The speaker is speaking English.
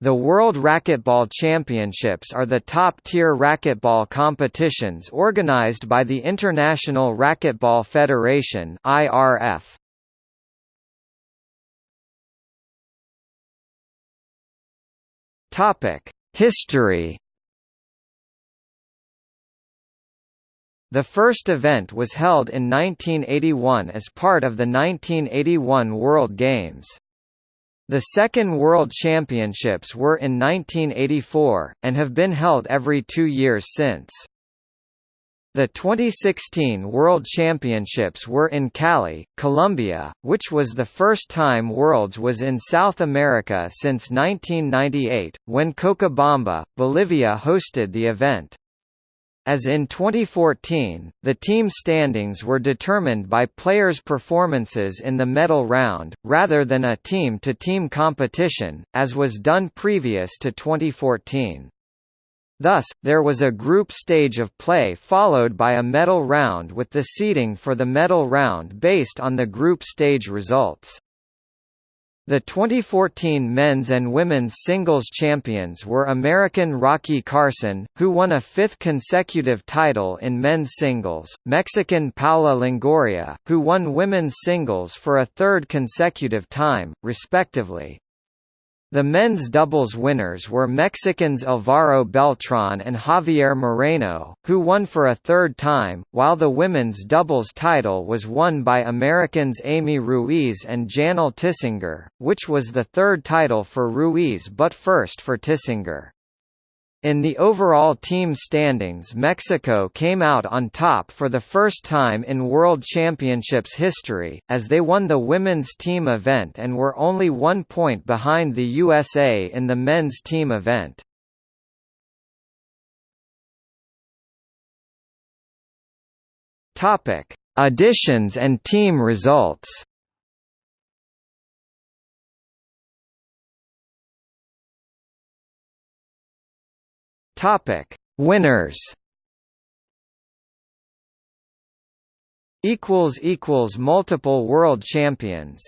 The World Racquetball Championships are the top-tier racquetball competitions organized by the International Racquetball Federation (IRF). Topic: History. The first event was held in 1981 as part of the 1981 World Games. The second World Championships were in 1984, and have been held every two years since. The 2016 World Championships were in Cali, Colombia, which was the first time Worlds was in South America since 1998, when Cochabamba, Bolivia hosted the event. As in 2014, the team standings were determined by players' performances in the medal round, rather than a team-to-team -team competition, as was done previous to 2014. Thus, there was a group stage of play followed by a medal round with the seeding for the medal round based on the group stage results. The 2014 men's and women's singles champions were American Rocky Carson, who won a fifth consecutive title in men's singles, Mexican Paola Longoria, who won women's singles for a third consecutive time, respectively. The men's doubles winners were Mexicans Alvaro Beltran and Javier Moreno, who won for a third time, while the women's doubles title was won by Americans Aimee Ruiz and Janel Tisinger, which was the third title for Ruiz but first for Tisinger. In the overall team standings Mexico came out on top for the first time in World Championships history, as they won the women's team event and were only one point behind the USA in the men's team event. Additions and team results Topic: Winners. Equals equals multiple world champions.